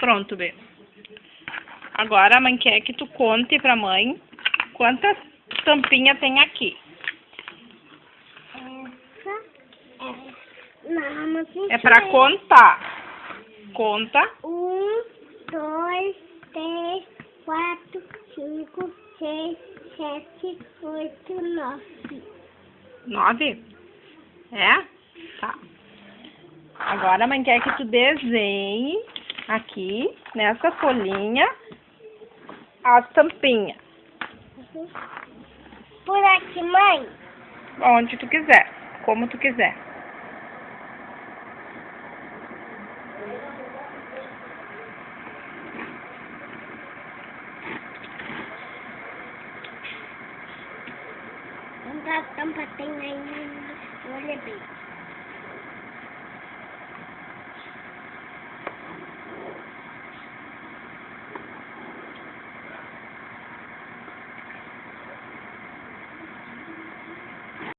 Pronto, Bê. Agora a mãe quer que tu conte pra mãe quantas tampinhas tem aqui. Essa é. É pra contar. Conta. Um, dois, três, quatro, cinco, seis, sete, oito, nove. Nove? É? Tá. Agora a mãe quer que tu desenhe aqui, nessa folhinha, as tampinhas. Por aqui, mãe. Onde tu quiser. Como tu quiser. Quantas tampas tem aí? Olha bem.